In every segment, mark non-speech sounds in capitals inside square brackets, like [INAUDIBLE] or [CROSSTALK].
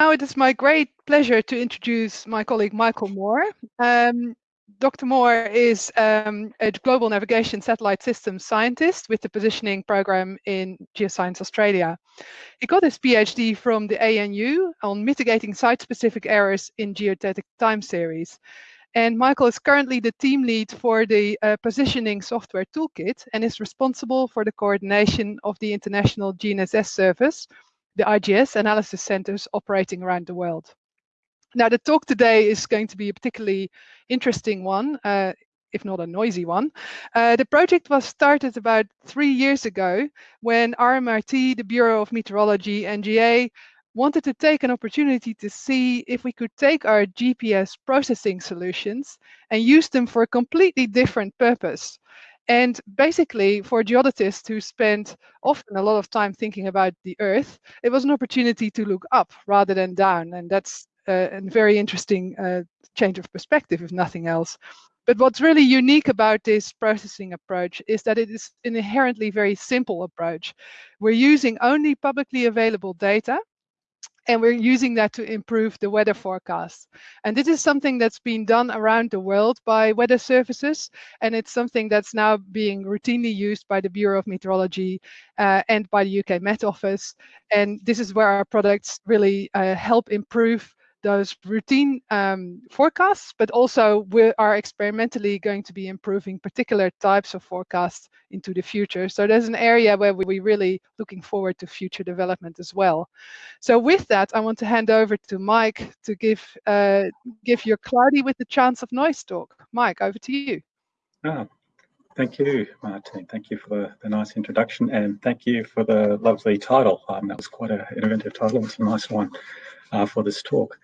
Now it is my great pleasure to introduce my colleague Michael Moore. Um, Dr. Moore is um, a global navigation satellite systems scientist with the positioning program in Geoscience Australia. He got his PhD from the ANU on mitigating site-specific errors in geodetic time series. And Michael is currently the team lead for the uh, positioning software toolkit and is responsible for the coordination of the international GNSS service, the IGS analysis centers operating around the world. Now, the talk today is going to be a particularly interesting one, uh, if not a noisy one. Uh, the project was started about three years ago when RMIT, the Bureau of Meteorology, NGA, wanted to take an opportunity to see if we could take our GPS processing solutions and use them for a completely different purpose. And basically, for geodetists who spend often a lot of time thinking about the Earth, it was an opportunity to look up rather than down. And that's uh, a very interesting uh, change of perspective, if nothing else. But what's really unique about this processing approach is that it is an inherently very simple approach. We're using only publicly available data and we're using that to improve the weather forecast. And this is something that's been done around the world by weather services, and it's something that's now being routinely used by the Bureau of Meteorology uh, and by the UK Met Office. And this is where our products really uh, help improve those routine um, forecasts, but also we are experimentally going to be improving particular types of forecasts into the future. So there's an area where we're really looking forward to future development as well. So with that, I want to hand over to Mike to give uh, give your cloudy with the chance of noise talk. Mike, over to you. Ah, thank you, Martin. Thank you for the, nice introduction and thank you for the lovely title. Um, that was quite an innovative title. It's a nice one uh, for this talk.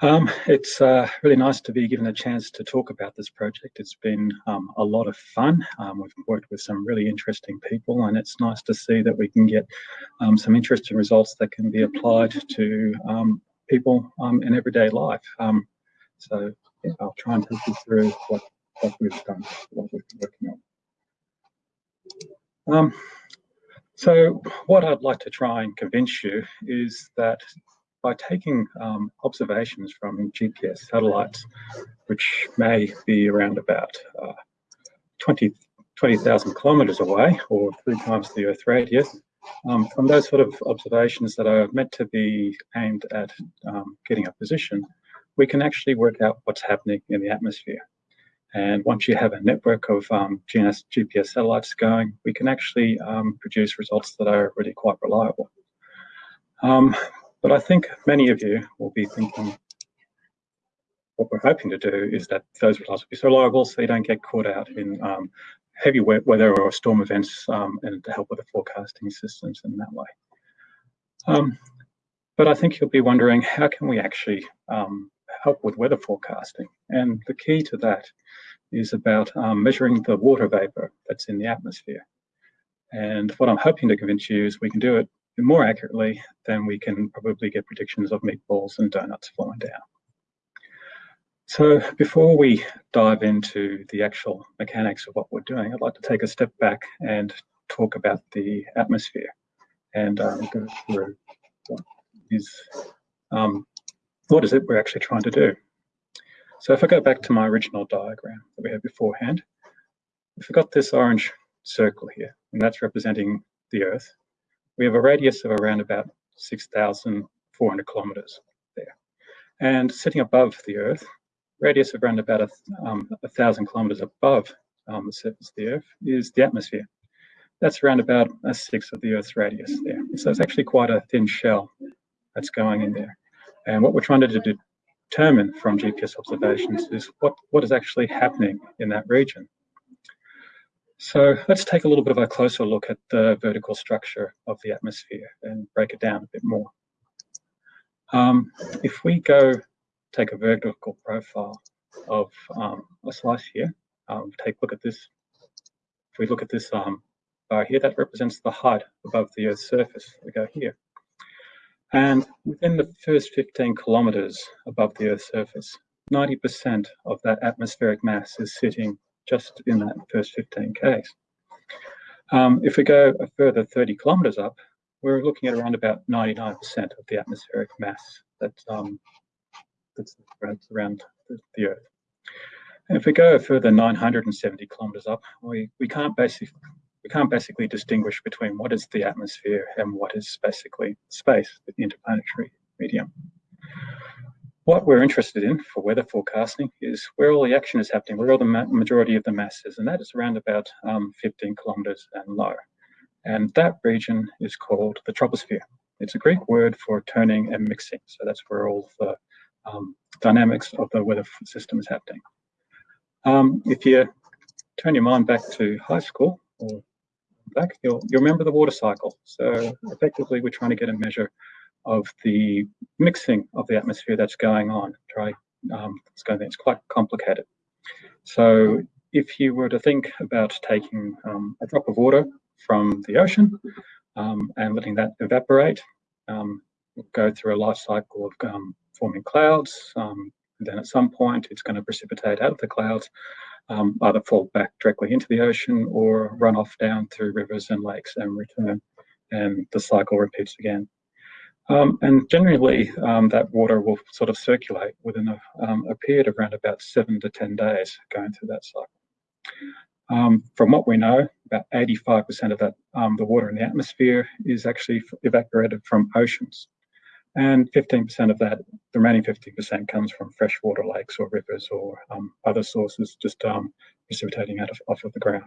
Um, it's uh, really nice to be given a chance to talk about this project. It's been um, a lot of fun. Um, we've worked with some really interesting people and it's nice to see that we can get um, some interesting results that can be applied to um, people um, in everyday life. so yeah, I'll try and take you through what, what we've done, what we've been working on. so what I'd like to try and convince you is that by taking um, observations from GPS satellites, which may be around about uh, 20 20,000 kilometers away or three times the Earth radius, um, from those sort of observations that are meant to be aimed at um, getting a position, we can actually work out what's happening in the atmosphere. And once you have a network of um, GNS, GPS satellites going, we can actually um, produce results that are really quite reliable. But I think many of you will be thinking, what we're hoping to do is that those results will be so reliable so you don't get caught out in um, heavy weather or storm events um, and to help with the forecasting systems in that way. Um, but I think you'll be wondering, how can we actually um, help with weather forecasting? And the key to that is about um, measuring the water vapor that's in the atmosphere. And what I'm hoping to convince you is we can do it more accurately, then we can probably get predictions of meatballs and donuts flowing down. So before we dive into the actual mechanics of what we're doing, I'd like to take a step back and talk about the atmosphere and um, go through what is, um, what is it we're actually trying to do. So if I go back to my original diagram that we had beforehand, we've got this orange circle here, and that's representing the Earth we have a radius of around about 6,400 kilometers there. And sitting above the Earth, radius of around about a, um, thousand kilometers above um, the surface of the Earth is the atmosphere. That's around about a sixth of the Earth's radius there. So it's actually quite a thin shell that's going in there. And what we're trying to determine from GPS observations is what, what is actually happening in that region. So let's take a little bit of a closer look at the vertical structure of the atmosphere and break it down a bit more. Um, if we go take a vertical profile of um, a slice here, um, take a look at this. If we look at this um, bar here, that represents the height above the Earth's surface. We go here. And within the first 15 kilometers above the Earth's surface, 90% of that atmospheric mass is sitting just in that first 15 Ks. Um, if we go a further 30 kilometers up, we're looking at around about 99% of the atmospheric mass that um, that's around the Earth. And if we go a further 970 kilometers up, we, we can't basically we can't basically distinguish between what is the atmosphere and what is basically space, the interplanetary medium. What we're interested in for weather forecasting is where all the action is happening, where all the majority of the mass is, and that is around about um, 15 kilometers and low. And that region is called the troposphere. It's a Greek word for turning and mixing. So that's where all the um, dynamics of the weather system is happening. Um, if you turn your mind back to high school or back, you'll, you'll remember the water cycle. So effectively, we're trying to get a measure of the mixing of the atmosphere that's going on. Um, it's, going, it's quite complicated. So if you were to think about taking um, a drop of water from the ocean um, and letting that evaporate, um, go through a life cycle of um, forming clouds. Um, then at some point, it's going to precipitate out of the clouds, either fall back directly into the ocean or run off down through rivers and lakes and return. And the cycle repeats again. Um, and generally, um, that water will sort of circulate within a, um, a, period of around about seven to 10 days going through that cycle. Um, from what we know, about 85% of that, um, the water in the atmosphere is actually evaporated from oceans. And 15% of that, the remaining 15% comes from freshwater lakes or rivers or um, other sources just precipitating out of, off of the ground.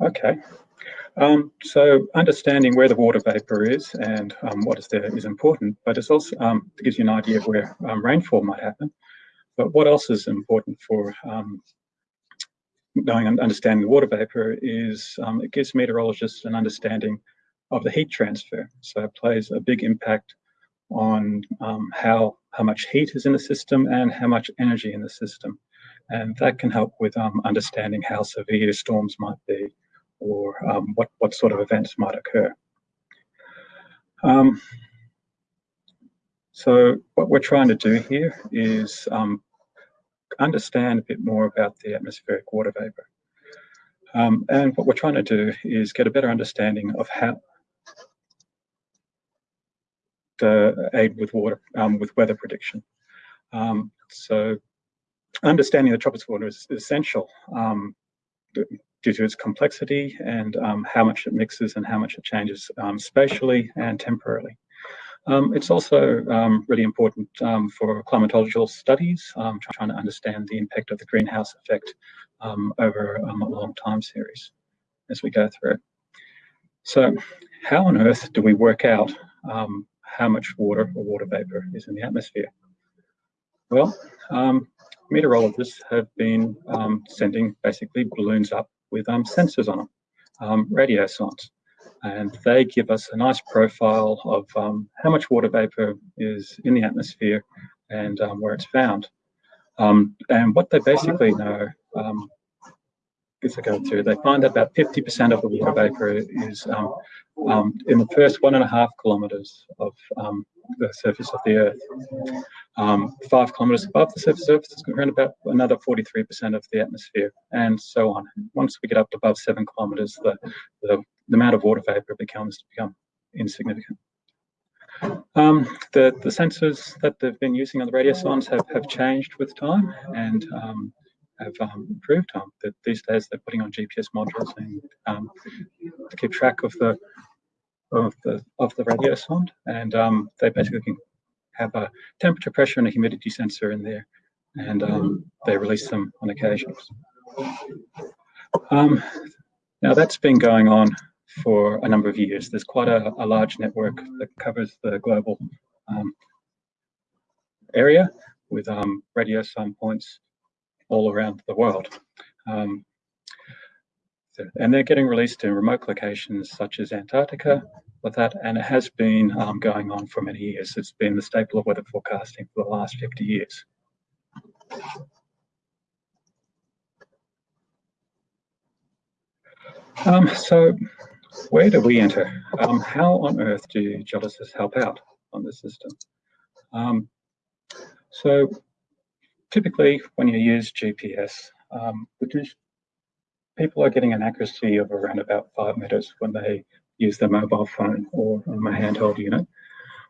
Okay, um, so understanding where the water vapor is and um, what is there is important, but it's also um, it gives you an idea of where um, rainfall might happen. But what else is important for knowing and understanding the water vapor is it gives meteorologists an understanding of the heat transfer. So it plays a big impact on um, how, how much heat is in the system and how much energy in the system. And that can help with um, understanding how severe storms might be or um, what, what sort of events might occur. Um, so what we're trying to do here is um, understand a bit more about the atmospheric water vapor. Um, and what we're trying to do is get a better understanding of how, uh, aid with water um, with weather prediction. Um, so understanding the troposphere is essential um, due to its complexity and um, how much it mixes and how much it changes um, spatially and temporally. Um, it's also really important for climatological studies, trying to understand the impact of the greenhouse effect over a long time series as we go through. So how on earth do we work out um, how much water or water vapor is in the atmosphere? Well, um, meteorologists have been um, sending basically balloons up with um, sensors on them, um, radiosondes, and they give us a nice profile of um, how much water vapor is in the atmosphere and um, where it's found. and what they basically know as I go through, they find that about 50% of the water vapor is um, um, in the first one and a half kilometers of um, the surface of the Earth. Um, five kilometers above the surface of Earth, it's around about another 43% of the atmosphere, and so on. Once we get up to above seven kilometers, the, the, the amount of water vapor becomes become insignificant. Um, the, the sensors that they've been using on the radiosondes have, have changed with time, and um, have um, improved. Um, that these days they're putting on GPS modules and um, to keep track of the of the of the radiosonde, and um, they basically can have a temperature, pressure, and a humidity sensor in there, and um, they release them on occasions. Um, now that's been going on for a number of years. There's quite a, a large network that covers the global area with radiosonde points all around the world. Um, and they're getting released in remote locations such as Antarctica with that, and it has been um, going on for many years. It's been the staple of weather forecasting for the last 50 years. Um, so where do we enter? Um, how on earth do geologists help out on the system? Um, so typically when you use GPS, um, people are getting an accuracy of around about five meters when they use their mobile phone or um, a handheld unit,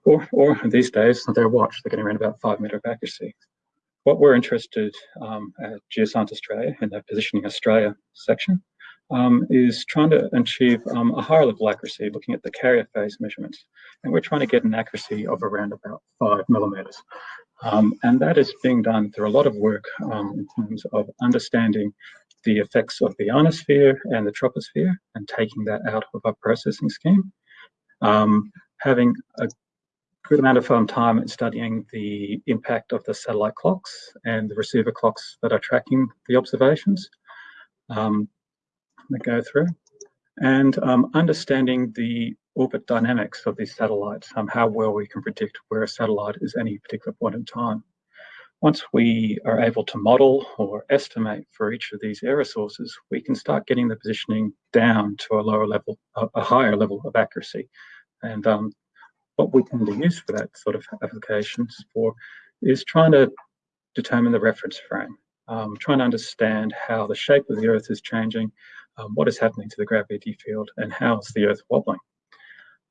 or, or these days, their watch, they're getting around about five meter of accuracy. What we're interested um, at Geoscience Australia in the Positioning Australia section um, is trying to achieve um, a higher level accuracy, looking at the carrier phase measurements. And we're trying to get an accuracy of around about five millimeters. Um, and that is being done through a lot of work um, in terms of understanding the effects of the ionosphere and the troposphere and taking that out of our processing scheme. Um, having a good amount of um, time studying the impact of the satellite clocks and the receiver clocks that are tracking the observations um, that go through and um, understanding the orbit dynamics of these satellites, um, how well we can predict where a satellite is any particular point in time. Once we are able to model or estimate for each of these error sources, we can start getting the positioning down to a lower level, a, higher level of accuracy. And um, what we to use for that sort of applications for is trying to determine the reference frame, um, trying to understand how the shape of the Earth is changing, um, what is happening to the gravity field, and how is the Earth wobbling.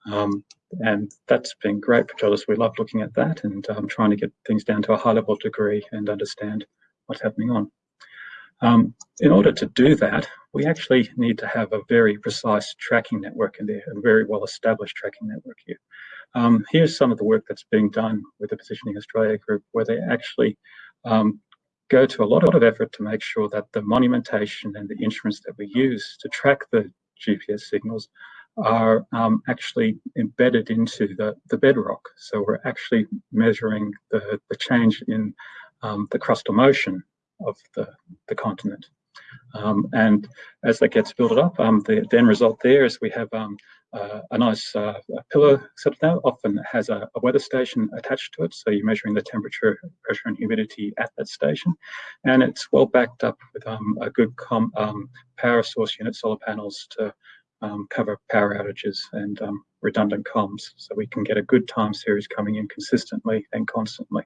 Um, and that's been great for. We love looking at that and um, trying to get things down to a high level degree and understand what's happening on. Um, in order to do that, we actually need to have a very precise tracking network in there, a very well established tracking network here. Um, here's some of the work that's being done with the Positioning Australia group, where they actually um, go to a lot of effort to make sure that the monumentation and the instruments that we use to track the GPS signals are um, actually embedded into the, the bedrock. So we're actually measuring the, the change in um, the crustal motion of the, the continent. Um, and as that gets built up, um, the, the, end result there is we have um, uh, a nice uh, pillar set now, often has a, a, weather station attached to it. So you're measuring the temperature, pressure and humidity at that station. And it's well backed up with um, a good power source unit, solar panels to um, cover power outages and um, redundant comms so we can get a good time series coming in consistently and constantly.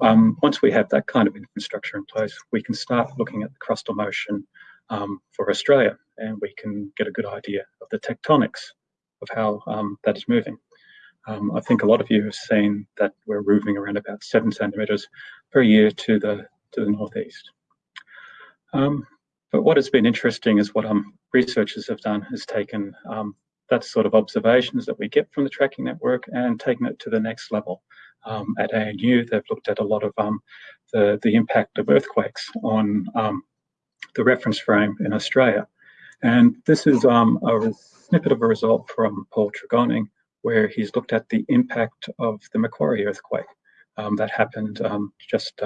Um, once we have that kind of infrastructure in place, we can start looking at the crustal motion um, for Australia and we can get a good idea of the tectonics of how um, that is moving. Um, I think a lot of you have seen that we're moving around about seven centimeters per year to the to the northeast. Um, but what has been interesting is what um, researchers have done is taken um, that sort of observations that we get from the tracking network and taken it to the next level. Um, at ANU, they've looked at a lot of um, the, the impact of earthquakes on um, the reference frame in Australia. And this is um, a snippet of a result from Paul Tregoning, where he's looked at the impact of the Macquarie earthquake that happened just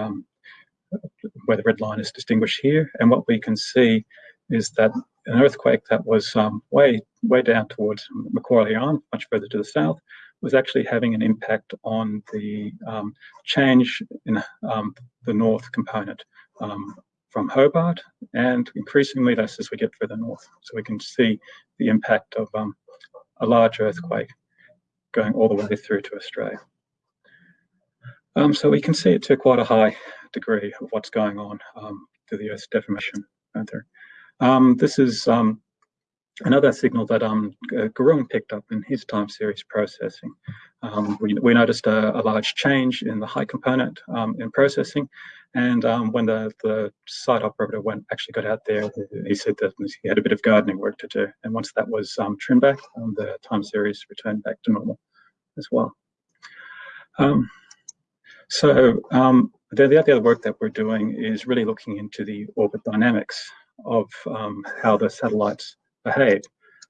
where the red line is distinguished here. And what we can see is that an earthquake that was um, way, way down towards Macquarie Island, much further to the south, was actually having an impact on the um, change in um, the north component um, from Hobart and increasingly less as we get further north. So we can see the impact of um, a large earthquake going all the way through to Australia. Um, so we can see it to quite a high degree of what's going on um, to the Earth's deformation. Um, this is um, another signal that um, Gurung picked up in his time series processing. Um, we, we, noticed a, a, large change in the high component um, in processing, and um, when the, the site operator went actually got out there, he said that he had a bit of gardening work to do. And once that was um, trimmed back, the time series returned back to normal as well. so the, the other work that we're doing is really looking into the orbit dynamics of um, how the satellites behave.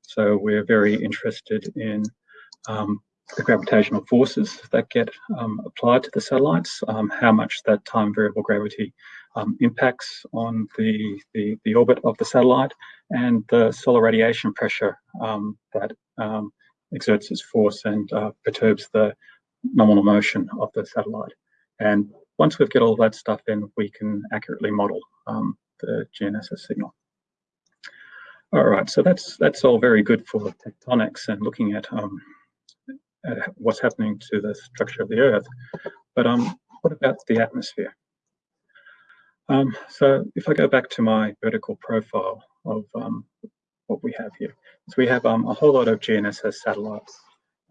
So we're very interested in um, the gravitational forces that get um, applied to the satellites, um, how much that time variable gravity um, impacts on the, the, the, orbit of the satellite, and the solar radiation pressure um, that exerts its force and uh, perturbs the nominal motion of the satellite. And once we've got all that stuff in, we can accurately model um, the GNSS signal. All right, so that's that's all very good for tectonics and looking at, um, at what's happening to the structure of the Earth. But um, what about the atmosphere? Um, so if I go back to my vertical profile of um, what we have here. So we have um, a whole lot of GNSS satellites.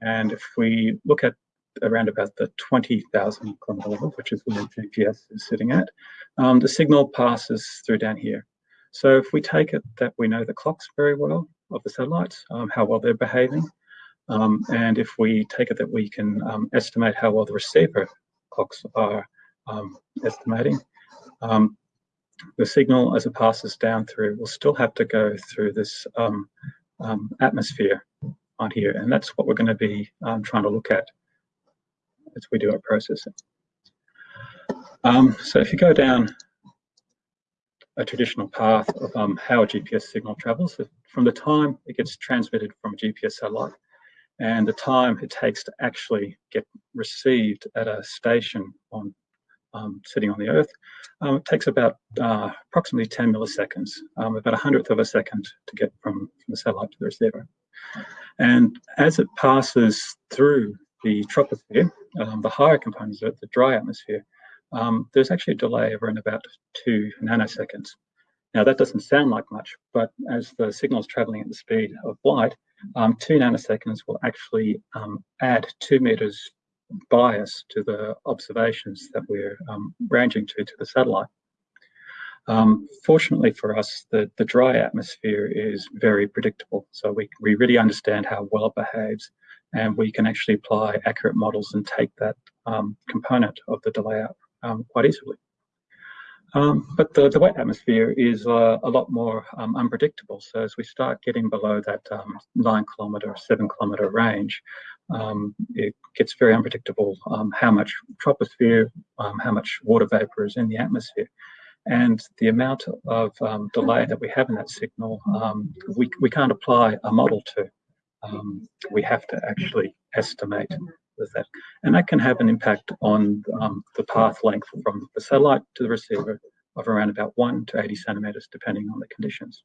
And if we look at around about the 20,000 kilometer level, which is where GPS is sitting at, um, the signal passes through down here. So if we take it that we know the clocks very well of the satellites, um, how well they're behaving, um, and if we take it that we can um, estimate how well the receiver clocks are um, estimating, the signal as it passes down through will still have to go through this atmosphere on here. And that's what we're going to be um, trying to look at as we do our processing. Um, so if you go down a traditional path of um, how a GPS signal travels, from the time it gets transmitted from a GPS satellite and the time it takes to actually get received at a station on um, sitting on the Earth, um, it takes about uh, approximately 10 milliseconds, um, about a hundredth of a second to get from, from the satellite to the receiver. And as it passes through the troposphere, um, the higher components of the dry atmosphere, um, there's actually a delay of around about two nanoseconds. Now that doesn't sound like much, but as the signal is traveling at the speed of light, um, two nanoseconds will actually add two meters bias to the observations that we're um, ranging to to the satellite. Um, fortunately for us, the, the dry atmosphere is very predictable. So we, we really understand how well it behaves and we can actually apply accurate models and take that um, component of the delay out um, quite easily. Um, but the, the wet atmosphere is uh, a lot more um, unpredictable. So as we start getting below that um, nine kilometre, seven kilometre range, um, it gets very unpredictable how much troposphere, how much water vapor is in the atmosphere. And the amount of delay that we have in that signal, we, we can't apply a model to. Um, we have to actually estimate with that. And that can have an impact on the path length from the satellite to the receiver of around about 1 to 80 centimetres, depending on the conditions.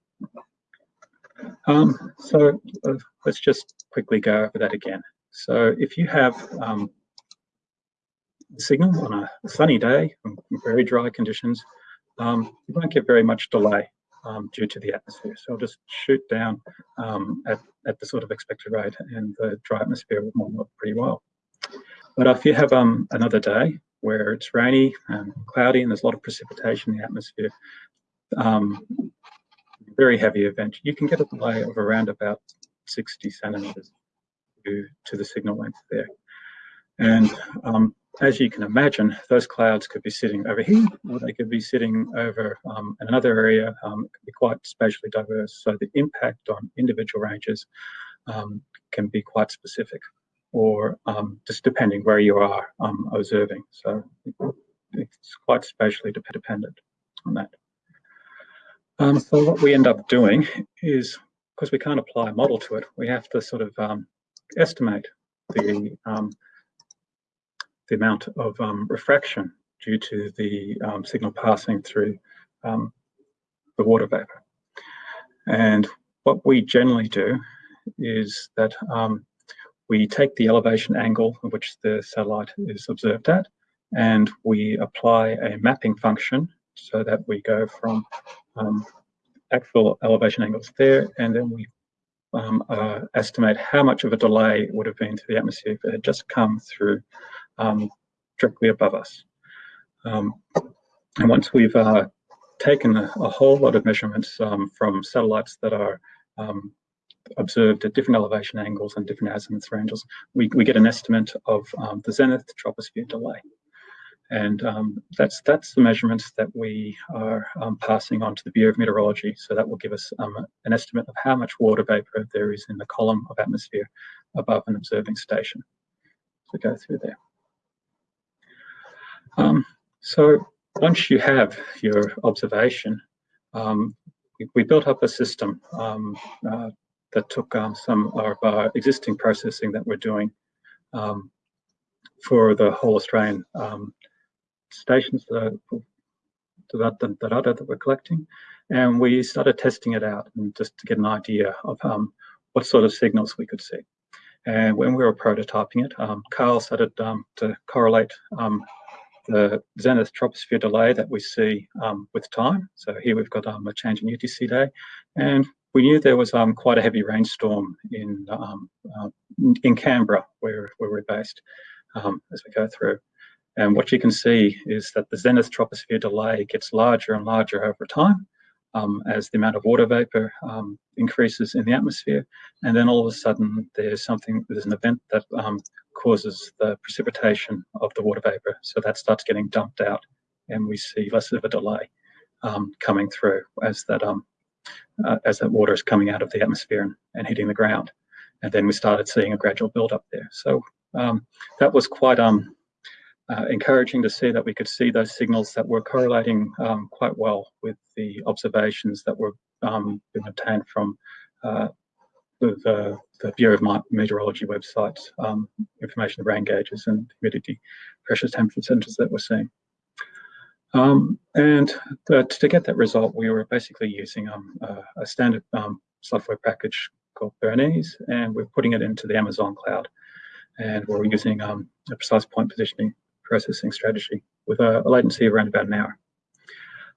Um, so uh, let's just quickly go over that again. So if you have um, signal on a sunny day, very dry conditions, um, you won't get very much delay um, due to the atmosphere. So I'll just shoot down um, at, at the sort of expected rate and the dry atmosphere will up pretty well. But if you have um, another day where it's rainy and cloudy and there's a lot of precipitation in the atmosphere, um, very heavy event, you can get a delay of around about 60 centimeters to, to the signal length there. And um, as you can imagine, those clouds could be sitting over here, or they could be sitting over um, another area. Um, it could be quite spatially diverse. So the impact on individual ranges um, can be quite specific, or um, just depending where you are um, observing. So it's quite spatially dependent on that. so what we end up doing is, because we can't apply a model to it, we have to sort of estimate the um, the amount of um, refraction due to the um, signal passing through um, the water vapor. And what we generally do is that we take the elevation angle at which the satellite is observed at, and we apply a mapping function so that we go from um, actual elevation angles there, and then we um, uh, estimate how much of a delay would have been to the atmosphere if it had just come through um, directly above us. Um, and once we've uh, taken a, a, whole lot of measurements um, from satellites that are um, observed at different elevation angles and different azimuth ranges, we, we get an estimate of um, the zenith troposphere delay. And that's that's the measurements that we are passing on to the Bureau of Meteorology. So that will give us an estimate of how much water vapor there is in the column of atmosphere above an observing station. So go through there. Um, so once you have your observation, um, we, we, built up a system um, uh, that took some of our existing processing that we're doing for the whole Australian um, stations that, that, that, that, that we're collecting. And we started testing it out and just to get an idea of um, what sort of signals we could see. And when we were prototyping it, um, Carl started um, to correlate um, the zenith troposphere delay that we see um, with time. So here we've got um, a change in UTC day, and we knew there was um, quite a heavy rainstorm in um, uh, in Canberra, where, where we're based, um, as we go through. And what you can see is that the zenith troposphere delay gets larger and larger over time um, as the amount of water vapor increases in the atmosphere. And then all of a sudden there's something, there's an event that causes the precipitation of the water vapor. So that starts getting dumped out and we see less of a delay um, coming through as that um, uh, as that water is coming out of the atmosphere and, and, hitting the ground. And then we started seeing a gradual build up there. So um, that was quite um, uh, encouraging to see that we could see those signals that were correlating um, quite well with the observations that were um, being obtained from uh, the, the, the, Bureau of Meteorology website um, information of rain gauges and humidity, pressure temperature centers that we're seeing. Um, and the, to get that result, we were basically using um, a, a, standard um, software package called Bernese, and we're putting it into the Amazon cloud. And we're using um, a precise point positioning processing strategy with a, a latency around about an hour.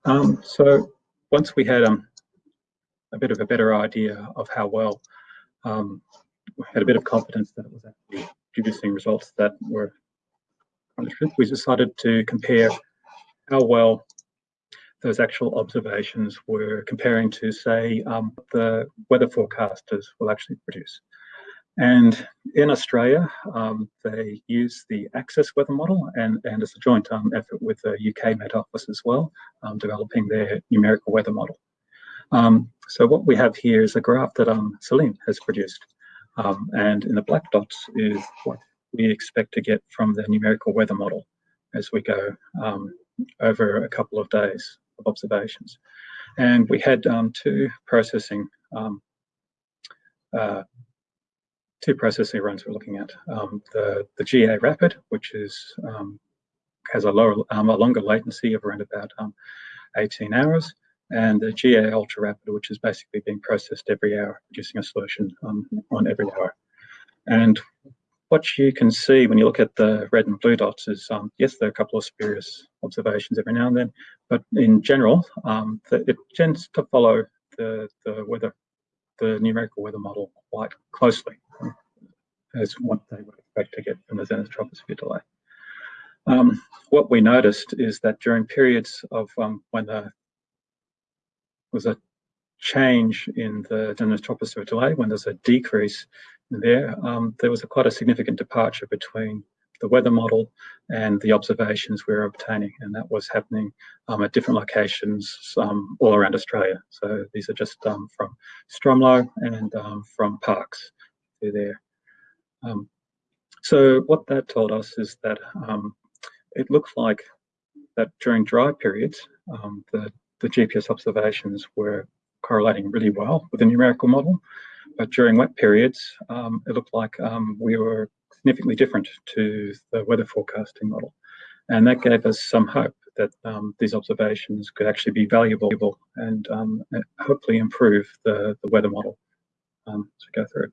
Um, so once we had a bit of a better idea of how well, um, had a bit of confidence that it was actually producing results that were we decided to compare how well those actual observations were comparing to, say, um, the weather forecasters will actually produce. And in Australia, um, they use the Access weather model and, and it's a joint um, effort with the UK Met Office as well, um, developing their numerical weather model. Um, so what we have here is a graph that um, Celine has produced. Um, and in the black dots is what we expect to get from the numerical weather model as we go over a couple of days of observations. And we had two processing uh, two processing runs we're looking at. Um, the, the GA Rapid, which is um, has a lower, um, a longer latency of around about um, 18 hours, and the GA Ultra Rapid, which is basically being processed every hour, producing a solution um, on every hour. And what you can see when you look at the red and blue dots is, um, yes, there are a couple of spurious observations every now and then, but in general, the, it tends to follow the, the weather, the numerical weather model quite closely as what they would expect to get from the zenith troposphere delay. Um, what we noticed is that during periods of um, when there was a change in the zenith troposphere delay, when there's a decrease there, um, there was a quite a significant departure between the weather model and the observations we were obtaining, and that was happening um, at different locations um, all around Australia. So these are just um, from Stromlo and um, from Parkes through there. Um, so what that told us is that it looks like that during dry periods, the, the GPS observations were correlating really well with the numerical model. But during wet periods, um, it looked like um, we were significantly different to the weather forecasting model. And that gave us some hope that um, these observations could actually be valuable and hopefully improve the, the weather model as we go through.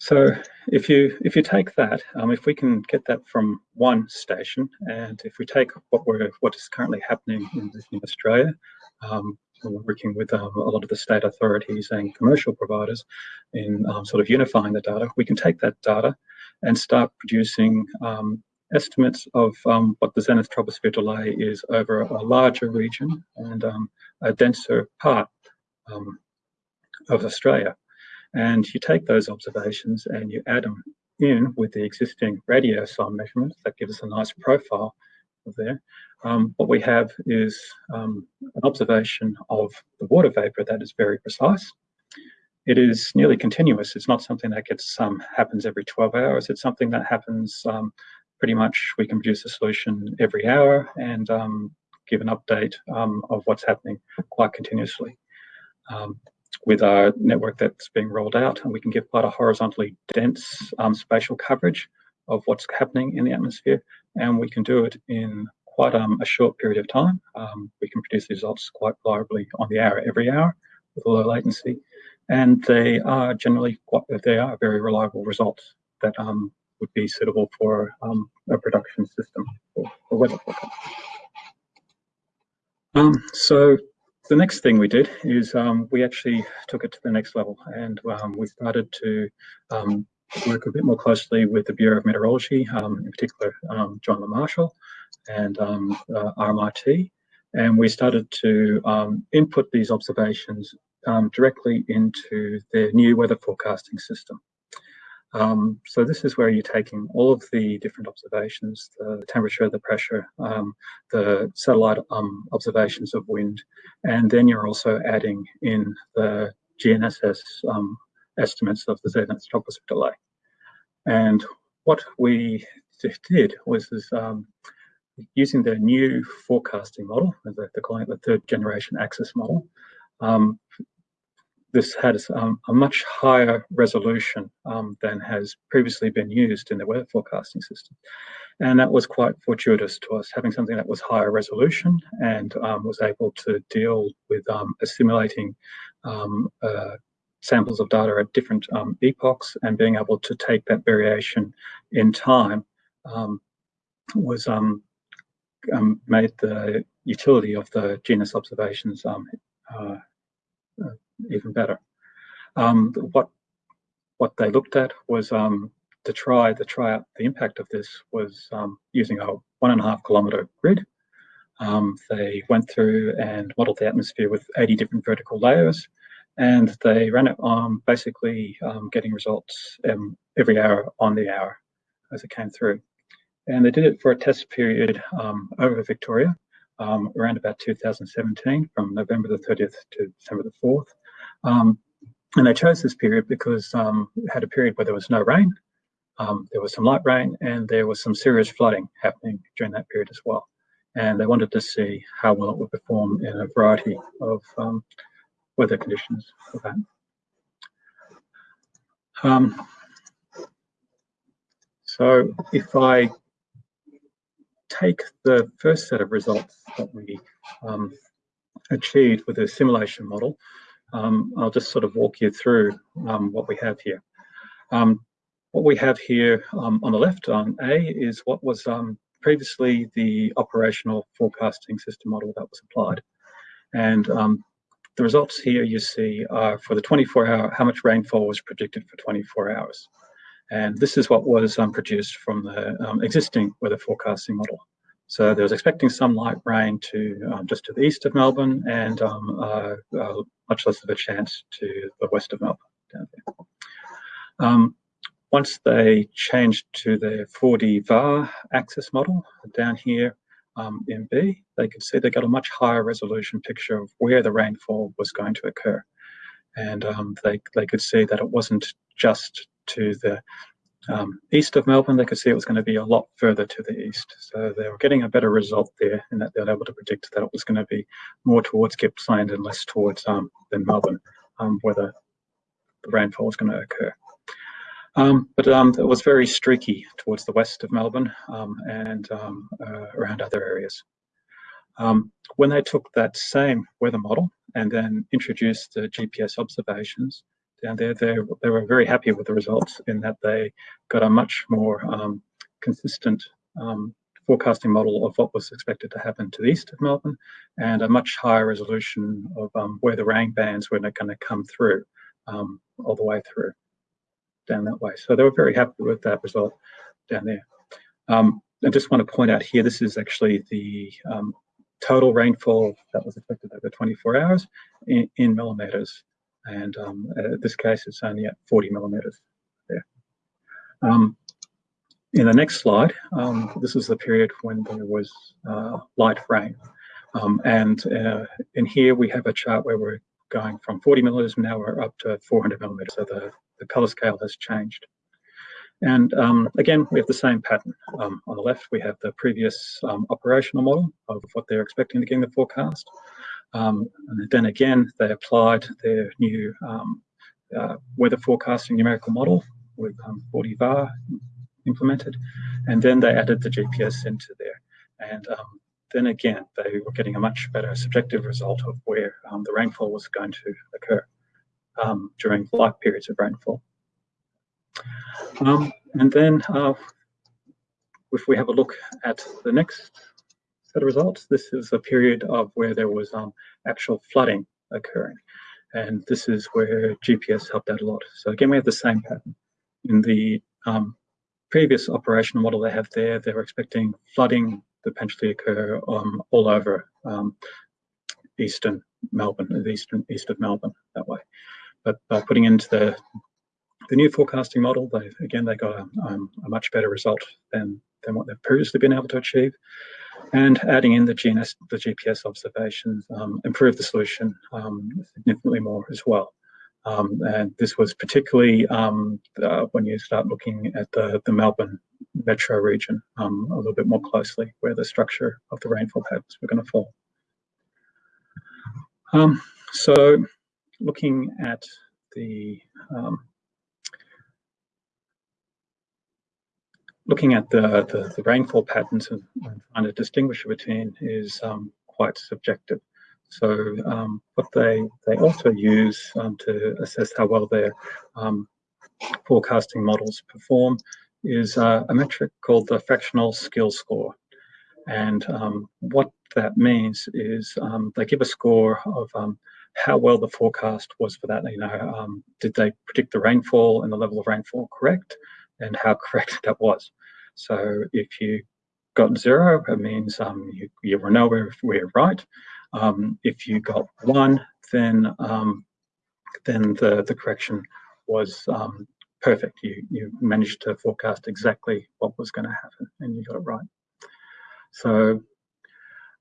So if you if you take that, um, if we can get that from one station, and if we take what we're what is currently happening in, in Australia, um, we're working with um, a lot of the state authorities and commercial providers in um, sort of unifying the data. We can take that data and start producing um, estimates of um, what the zenith troposphere delay is over a larger region and a denser part of Australia. And you take those observations and you add them in with the existing radiosonde measurements that gives us a nice profile of there. Um, what we have is um, an observation of the water vapor that is very precise. It is nearly continuous. It's not something that gets um, happens every 12 hours. It's something that happens um, pretty much. We can produce a solution every hour and um, give an update um, of what's happening quite continuously. Um, with our network that's being rolled out, and we can give quite a horizontally dense um, spatial coverage of what's happening in the atmosphere, and we can do it in quite um, a short period of time. Um, we can produce the results quite reliably on the hour every hour with low latency, and they are generally quite, they are very reliable results that um, would be suitable for um, a production system for weather forecast. Um, so the next thing we did is um, we actually took it to the next level and um, we started to um, work a bit more closely with the Bureau of Meteorology, um, in particular um, John Le Marshall and um, uh, RMIT. And we started to input these observations directly into their new weather forecasting system. Um, so this is where you're taking all of the different observations, the temperature, the pressure, um, the satellite um, observations of wind, and then you're also adding in the GNSS um, estimates of the zenith tropospheric delay. And what we did was this, um, using the new forecasting model, they're calling it the third generation ACCESS model, um, this had um, a much higher resolution um, than has previously been used in the weather forecasting system. And that was quite fortuitous to us, having something that was higher resolution and um, was able to deal with um, assimilating um, uh, samples of data at different um, epochs and being able to take that variation in time was made the utility of the GNSS observations uh, uh, even better. Um, what what they looked at was um, to try to try out the impact of this was um, using a one and a half kilometer grid. Um, they went through and modeled the atmosphere with 80 different vertical layers, and they ran it on basically um, getting results um, every hour on the hour as it came through. And they did it for a test period over Victoria, around about 2017 from November the 30th to December the 4th. Um, and they chose this period because um, it had a period where there was no rain, um, there was some light rain, and there was some serious flooding happening during that period as well. And they wanted to see how well it would perform in a variety of um, weather conditions for that. Um, so if I take the first set of results that we um, achieved with a simulation model, um, I'll just sort of walk you through um, what we have here. Um, what we have here um, on the left on A is what was um, previously the operational forecasting system model that was applied. And um, the results here you see are for the 24 hour, how much rainfall was predicted for 24 hours. And this is what was produced from the existing weather forecasting model. So there was expecting some light rain to um, just to the east of Melbourne and um, uh, uh, much less of a chance to the west of Melbourne down there. Um, once they changed to the 4D VAR ACCESS model down here um, in B, they could see they got a much higher resolution picture of where the rainfall was going to occur. And um, they, they could see that it wasn't just to the um, east of Melbourne, they could see it was going to be a lot further to the east. So they were getting a better result there in that they were able to predict that it was going to be more towards Gippsland and less towards um, than Melbourne, um, where the, the, rainfall was going to occur. Um, but um, it was very streaky towards the west of Melbourne um, and um, uh, around other areas. when they took that same weather model and then introduced the GPS observations, down there, they, they were very happy with the results in that they got a much more um, consistent um, forecasting model of what was expected to happen to the east of Melbourne and a much higher resolution of um, where the rain bands were going to come through um, all the way through down that way. So they were very happy with that result down there. Um, I just want to point out here, this is actually the um, total rainfall that was expected over 24 hours in, in millimetres and um, in this case it's only at 40 millimeters there. Um, in the next slide, um, this is the period when there was uh, light rain. Um, and uh, in here we have a chart where we're going from 40 millimeters, now we're up to 400 millimeters, so the, the color scale has changed. And um, again, we have the same pattern. Um, on the left, we have the previous operational model of what they're expecting to get in the forecast. Um, and then again, they applied their new um, uh, weather forecasting numerical model with um, 4D VAR implemented, and then they added the GPS into there. And um, then again, they were getting a much better subjective result of where um, the rainfall was going to occur um, during light periods of rainfall. and then uh, if we have a look at the next set of results. This is a period of where there was um, actual flooding occurring. And this is where GPS helped out a lot. So again, we have the same pattern. In the um, previous operational model they have there, they were expecting flooding to potentially occur um, all over um, eastern Melbourne, the eastern east of Melbourne that way. But by putting into the the new forecasting model, they again they got a, um, a much better result than than what they've previously been able to achieve. And adding in the GNS, the GPS observations, um, improved the solution um, significantly more as well. Um, and this was particularly um, uh, when you start looking at the, the Melbourne metro region um, a little bit more closely, where the structure of the rainfall patterns were going to fall. Um, so looking at the um, looking at the, the, the, rainfall patterns and, trying to distinguish between is um, quite subjective. So um, what they, they also use um, to assess how well their um, forecasting models perform is uh, a metric called the fractional skill score. And um, what that means is um, they give a score of how well the forecast was for that. You know, did they predict the rainfall and the level of rainfall correct, and how [LAUGHS] correct that was. So if you got zero, it means um, you, you were nowhere we're right. Um, if you got one, then um, then the, the correction was um, perfect. You, you managed to forecast exactly what was going to happen and you got it right. So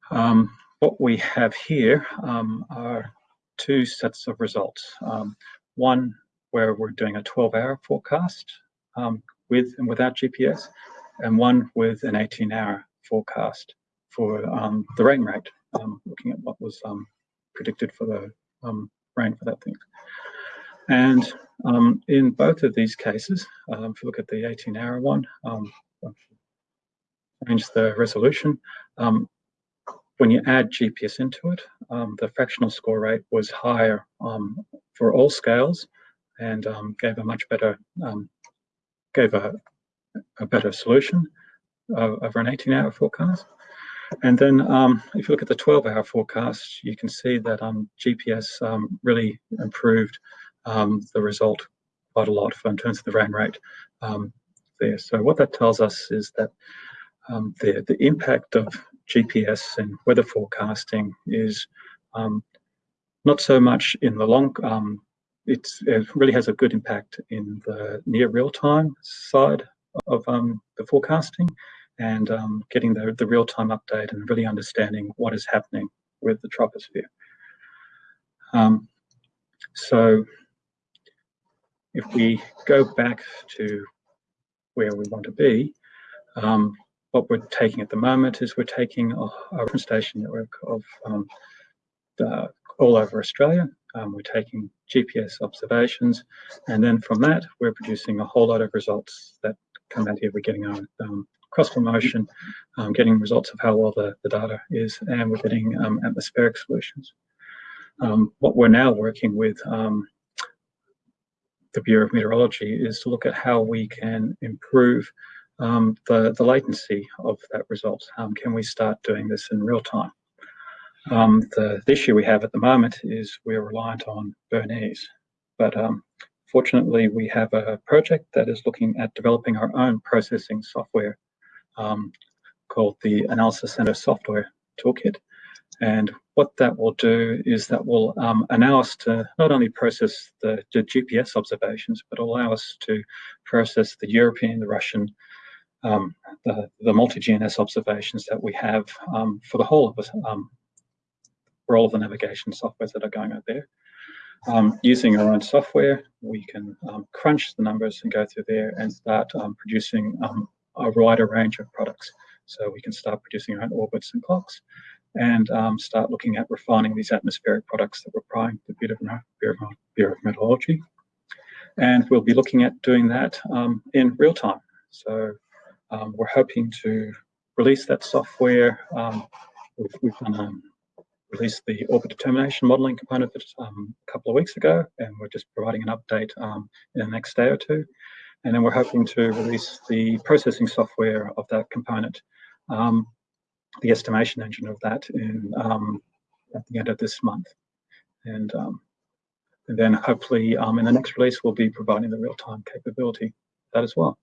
um, what we have here um, are two sets of results. One where we're doing a 12 hour forecast with and without GPS and one with an 18 hour forecast for um, the rain rate, um, looking at what was um, predicted for the um, rain for that thing. And um, in both of these cases, um, if you look at the 18 hour one, change the resolution. when you add GPS into it, the fractional score rate was higher for all scales and gave a much better, gave a, a better solution uh, over an 18 hour forecast. And then um, if you look at the 12 hour forecast, you can see that um, GPS um, really improved um, the result quite a lot in terms of the rain rate um, there. So what that tells us is that um, the, the impact of GPS and weather forecasting is not so much in the long, it really has a good impact in the near real time side of the forecasting and um, getting the, the real-time update and really understanding what is happening with the troposphere. Um, so if we go back to where we want to be, um, what we're taking at the moment is we're taking a, a reference station network of um, the, all over Australia. Um, we're taking GPS observations, and then from that, we're producing a whole lot of results that come out here. We're getting our um, cross promotion, um, getting results of how well the, the data is, and we're getting um, atmospheric solutions. Um, what we're now working with um, the Bureau of Meteorology is to look at how we can improve um, the, the latency of that result. Can we start doing this in real time? the, the, issue we have at the moment is we're reliant on Bernese, but fortunately we have a project that is looking at developing our own processing software um, called the Analysis Center Software Toolkit. And what that will do is that will um, allow us to not only process the, the, GPS observations, but allow us to process the European, the Russian, um, the, the multi-GNS observations that we have um, for the whole of us, um, for all of the navigation softwares that are going out there. Um, using our own software, we can um, crunch the numbers and go through there and start producing a wider range of products. So we can start producing our own orbits and clocks and um, start looking at refining these atmospheric products that we're applying the Bureau of, Meteorology. And we'll be looking at doing that um, in real time. So um, we're hoping to release that software. Um, we've, we've done, um, released the orbit determination modeling component of it um, a couple of weeks ago, and we're just providing an update in the next day or two. And then we're hoping to release the processing software of that component um, the estimation engine of that in um, at the end of this month. And, um, and then hopefully um, in the next release, we'll be providing the real-time capability that as well.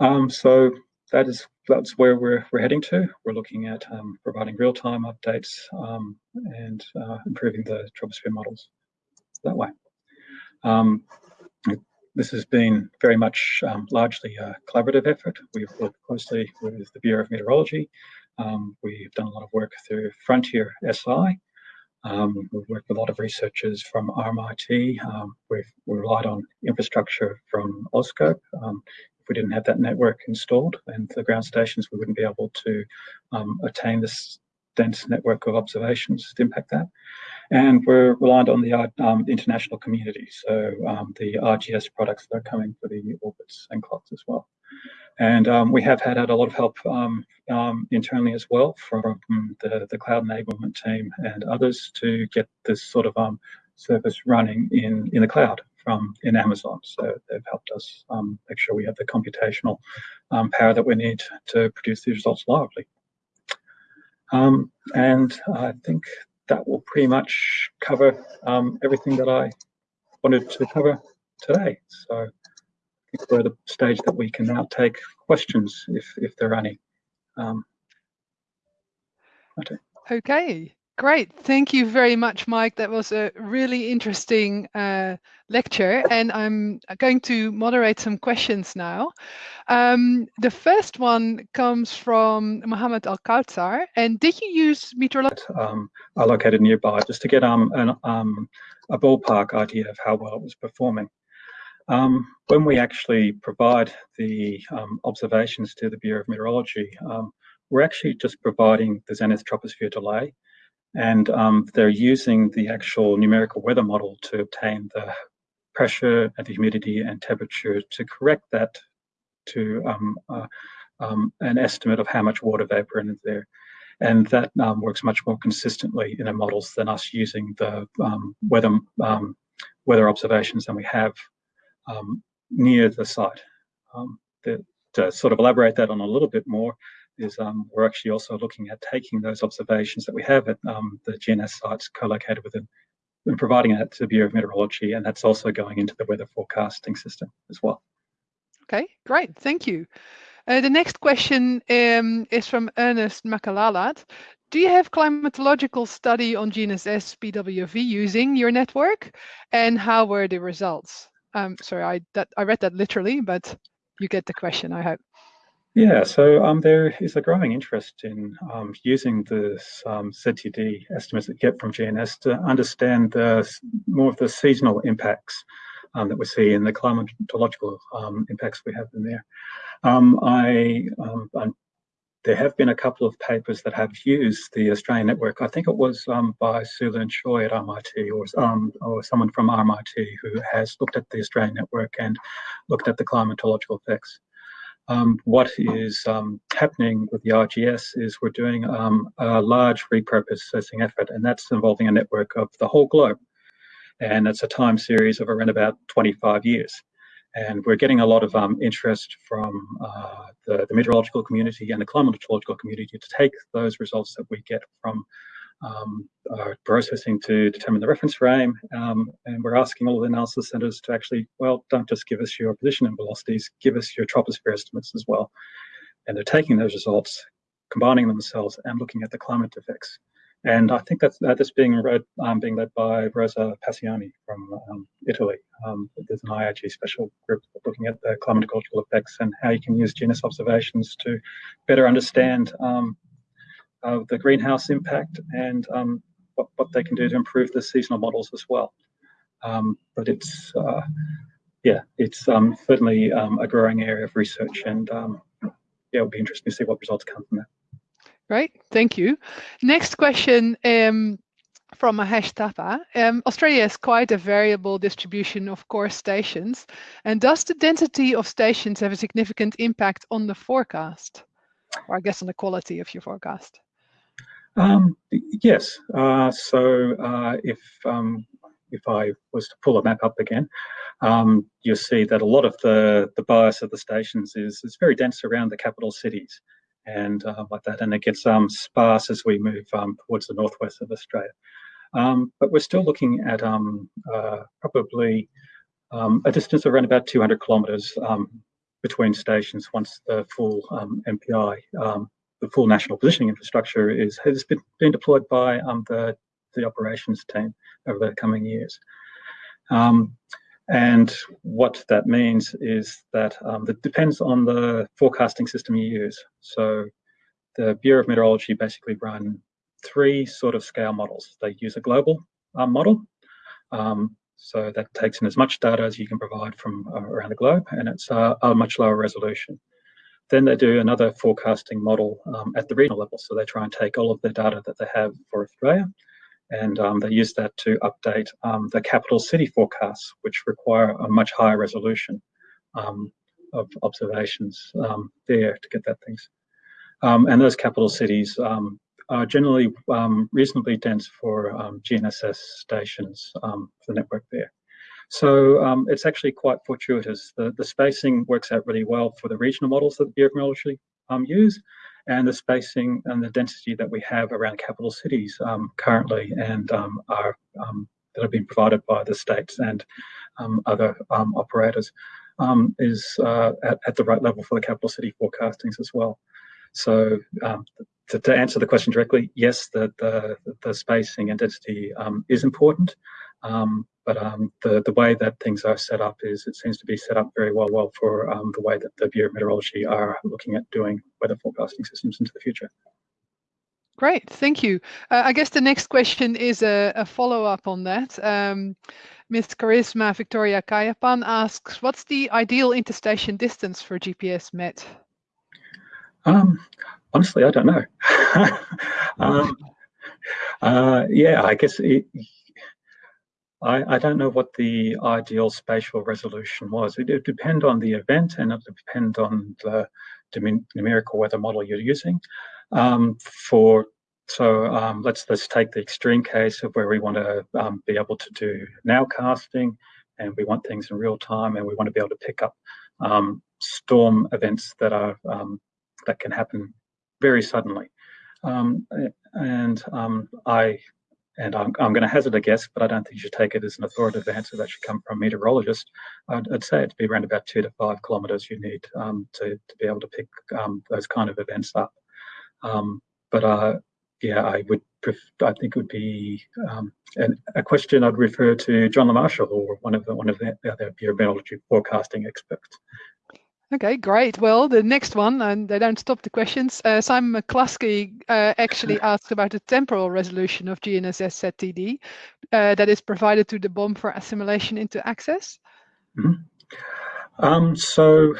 Um, so that is that's where we're, we're heading to. We're looking at um, providing real-time updates um, and uh, improving the troposphere models that way. Um, this has been very much um, largely a collaborative effort. We've worked closely with the Bureau of Meteorology. Um, we've done a lot of work through Frontier SI. Um, we've worked with a lot of researchers from RMIT. We've we relied on infrastructure from AuScope. If we didn't have that network installed and the ground stations, we wouldn't be able to um, attain this dense network of observations to impact that. And we're reliant on the um, international community, so um, the IGS products that are coming for the orbits and clocks as well. And um, we have had, had a lot of help um, um, internally as well from the, the cloud enablement team and others to get this sort of um, service running in, in the cloud from in Amazon. So they've helped us make sure we have the computational power that we need to produce these results liably. Um, and I think that will pretty much cover um, everything that I wanted to cover today. So I think we're at the stage that we can now take questions if, if there are any. Um, okay. okay. Great. Thank you very much, Mike. That was a really interesting uh, lecture. And I'm going to moderate some questions now. Um, the first one comes from Mohammed Al Kautsar. And did you use meteorology? Um, are located nearby just to get um, an, um, a ballpark idea of how well it was performing. Um, when we actually provide the um, observations to the Bureau of Meteorology, um, we're actually just providing the zenith troposphere delay and um, they're using the actual numerical weather model to obtain the pressure and the humidity and temperature to correct that to um, uh, um, an estimate of how much water vapor is there. And that um, works much more consistently in our models than us using the um, weather, um, weather observations than we have near the site. The, to sort of elaborate that on a little bit more, is um, we're actually also looking at taking those observations that we have at um, the GNS sites co-located within and providing that to the Bureau of Meteorology, and that's also going into the weather forecasting system as well. Okay, great, thank you. Uh, the next question um, is from Ernest Makalalat. Do you have climatological study on GNSS PWV using your network, and how were the results? Um, sorry, I that I read that literally, but you get the question, I hope. Yeah, so um, there is a growing interest in um, using the um, ZTD estimates that get from GNS to understand the, more of the seasonal impacts um, that we see in the climatological um, impacts we have in there. Um, I, there have been a couple of papers that have used the Australian network. I think it was by Suelynn Choy at RMIT or, or someone from RMIT who has looked at the Australian network and looked at the climatological effects. Um, what is um, happening with the IGS is we're doing um, a large repurposing effort, and that's involving a network of the whole globe. And it's a time series of around about 25 years. And we're getting a lot of um, interest from uh, the, the meteorological community and the climatological community to take those results that we get from um, are processing to determine the reference frame. Um, and we're asking all of the analysis centers to actually, well, don't just give us your position and velocities, give us your troposphere estimates as well. And they're taking those results, combining themselves and looking at the climate effects. And I think that's, that's being read, um, being led by Rosa Pacione from um, Italy. Um, there's an IAG special group looking at the climatological effects and how you can use GNS observations to better understand uh, the greenhouse impact and um, what, what they can do to improve the seasonal models as well. Um, but it's, uh, yeah, it's um, certainly um, a growing area of research and um, yeah, it'll be interesting to see what results come from that. Right, thank you. Next question from Mahesh Thapa. Um, Australia has quite a variable distribution of CORS stations. And does the density of stations have a significant impact on the forecast? Or I guess on the quality of your forecast? Um, yes. Uh, so uh, if um, if I was to pull a map up again, um, you'll see that a lot of the the bias of the stations is is very dense around the capital cities, and uh, like that, and it gets um, sparse as we move um, towards the northwest of Australia. Um, but we're still looking at um, uh, probably a distance of around about 200 kilometres um, between stations once the full NPI, the full national positioning infrastructure is has been, been deployed by the the operations team over the coming years. Um, and what that means is that um, it depends on the forecasting system you use. So the Bureau of Meteorology basically run three sort of scale models. They use a global um, model. Um, so that takes in as much data as you can provide from uh, around the globe, and it's uh, a much lower resolution. Then they do another forecasting model um, at the regional level. So they try and take all of the data that they have for Australia and um, they use that to update um, the capital city forecasts, which require a much higher resolution um, of observations um, there to get that things. And those capital cities are generally reasonably dense for GNSS stations for the network there. So it's actually quite fortuitous. The, the spacing works out really well for the regional models that of Meteorology use, and the spacing and the density that we have around capital cities um, currently and um, are um, that have been provided by the states and um, other um, operators um, is uh, at, at, the right level for the capital city forecastings as well. So to, to, answer the question directly, yes, the, the, the spacing and density is important. Um, but um, the, the way that things are set up is it seems to be set up very well, well for um, the way that the Bureau of Meteorology are looking at doing weather forecasting systems into the future. Great, thank you. Uh, I guess the next question is a, a follow-up on that. Um, Ms. Charisma Victoria Kayapan asks, what's the ideal interstation distance for GPS MET? Um, honestly, I don't know. [LAUGHS] um, uh, yeah, I guess it, I, I, don't know what the ideal spatial resolution was. It would depend on the event and it would depend on the numerical weather model you're using. Um, for so um, let's let's take the extreme case of where we want to um, be able to do nowcasting, and we want things in real time, and we want to be able to pick up um, storm events that are um, that can happen very suddenly. Um, and I and I'm, I'm going to hazard a guess, but I don't think you should take it as an authoritative answer that should come from a meteorologist. I'd, I'd say it'd be around about two to five kilometres you need um, to, to be able to pick um, those kind of events up. Um, but uh, yeah, I would, I think it would be um, an, a question I'd refer to John Le Marshall or one of the one of the other meteorology forecasting experts. Okay, great. Well, the next one, and they don't stop the questions. Uh, Simon McClusky uh, actually [LAUGHS] asked about the temporal resolution of GNSS ZTD uh, that is provided to the BOM for assimilation into ACCESS. Mm -hmm. um, so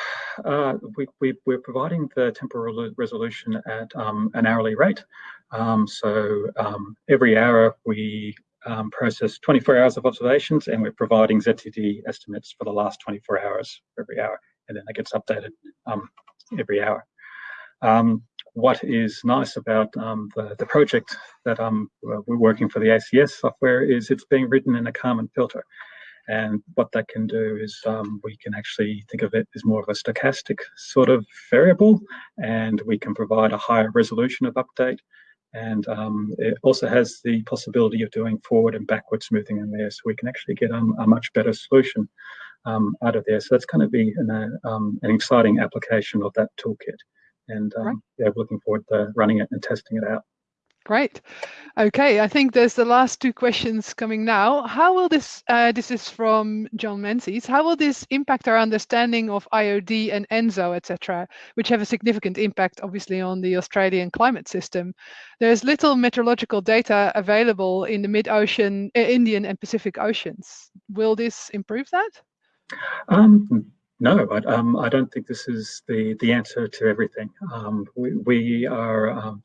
uh, we, we, are providing the temporal resolution at um, an hourly rate. Um, so um, every hour we um, process 24 hours of observations and we're providing ZTD estimates for the last 24 hours every hour and then it gets updated um, every hour. Um, what is nice about um, the, the project that um, we're working for the ACS software is it's being written in a Kalman filter. And what that can do is um, we can actually think of it as more of a stochastic sort of variable, and we can provide a higher resolution of update. And um, it also has the possibility of doing forward and backward smoothing in there, so we can actually get a much better solution um, out of there. So that's going to be an, uh, um, an exciting application of that toolkit. And um, right. yeah, looking forward to running it and testing it out. Great. Okay, I think there's the last two questions coming now. How will this, uh, this is from John Menzies, how will this impact our understanding of IOD and ENSO, etc., which have a significant impact, obviously, on the Australian climate system? There's little meteorological data available in the mid-ocean, uh, Indian and Pacific Oceans. Will this improve that? Um, no, I, um, I don't think this is the, the answer to everything. Um, we, we, are um,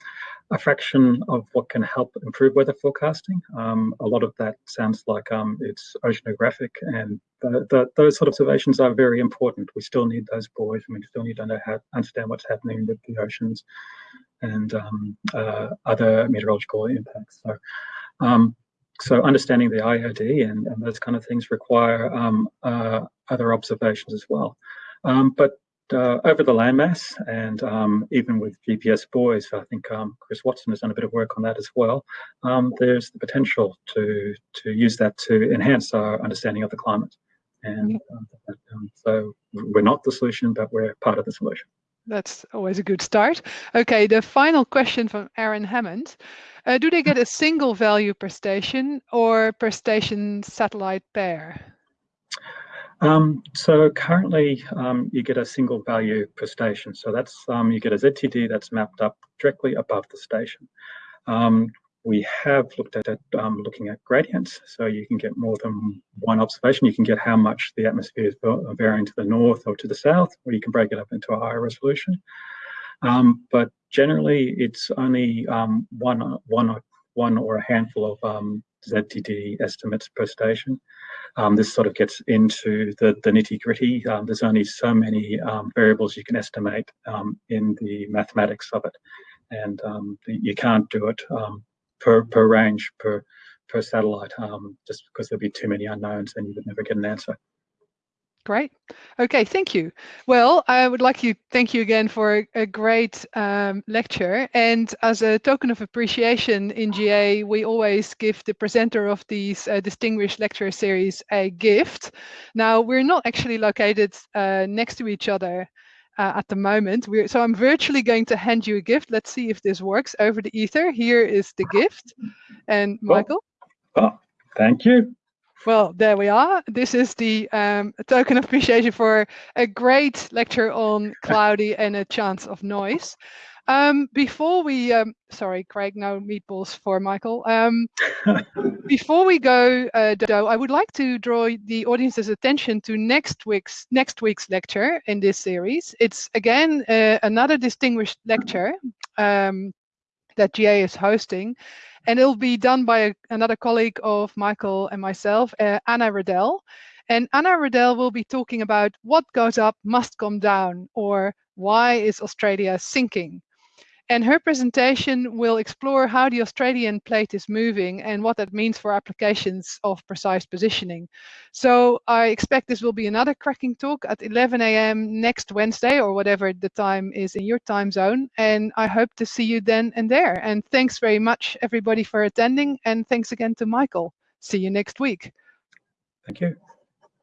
a fraction of what can help improve weather forecasting. Um, a lot of that sounds like um, it's oceanographic and the, the, those sort of observations are very important. We still need those buoys and we still need to know how, understand what's happening with the oceans and um, uh, other meteorological impacts. So so understanding the IOD and, and, those kind of things require um, uh, other observations as well. Um, but uh, over the landmass and um, even with GPS buoys, I think um, Chris Watson has done a bit of work on that as well. Um, there's the potential to to use that to enhance our understanding of the climate. And um, so we're not the solution, but we're part of the solution. That's always a good start. Okay, the final question from Aaron Hammond. Uh, do they get a single value per station or per station satellite pair? Um, so currently um, you get a single value per station. So that's um, you get a ZTD that's mapped up directly above the station. Um, we have looked at um, looking at gradients, so you can get more than one observation. You can get how much the atmosphere is varying to the north or to the south, or you can break it up into a higher resolution. Um, but generally, it's only one, one, one or a handful of ZTD estimates per station. Um, this sort of gets into the, the nitty gritty. Um, there's only so many um, variables you can estimate um, in the mathematics of it. And um, you can't do it um, per, per range, per, per satellite, just because there'd be too many unknowns and you would never get an answer. Great. Okay, thank you. Well, I would like to thank you again for a, great um, lecture. And as a token of appreciation in GA, we always give the presenter of these uh, distinguished lecture series a gift. Now, we're not actually located uh, next to each other uh, at the moment. We're, so I'm virtually going to hand you a gift. Let's see if this works over the ether. Here is the gift. And Michael? Oh, oh thank you. Well, there we are. This is the um, token of appreciation for a great lecture on [LAUGHS] cloudy and a chance of noise. Um, before we, um, sorry, Craig, no meatballs for Michael. Um, [LAUGHS] before we go, uh, Dodo, I would like to draw the audience's attention to next week's next week's lecture in this series. It's again uh, another distinguished lecture um, that GA is hosting, and it'll be done by a, another colleague of Michael and myself, uh, Anna Riddell. And Anna Riddell will be talking about what goes up must come down, or why is Australia sinking? And her presentation will explore how the Australian plate is moving and what that means for applications of precise positioning. So I expect this will be another cracking talk at 11 a.m. next Wednesday or whatever the time is in your time zone. And I hope to see you then and there. And thanks very much, everybody, for attending. And thanks again to Michael. See you next week. Thank you.